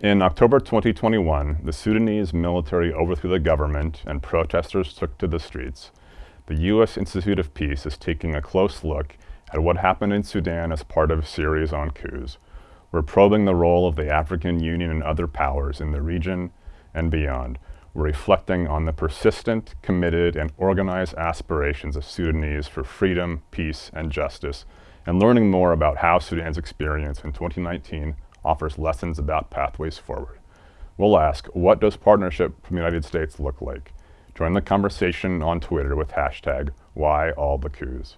In October 2021, the Sudanese military overthrew the government and protesters took to the streets. The U.S. Institute of Peace is taking a close look at what happened in Sudan as part of a series on coups. We're probing the role of the African Union and other powers in the region and beyond. We're reflecting on the persistent, committed, and organized aspirations of Sudanese for freedom, peace, and justice, and learning more about how Sudan's experience in 2019 offers lessons about pathways forward. We'll ask, what does partnership from the United States look like? Join the conversation on Twitter with hashtag WhyAllTheCoups.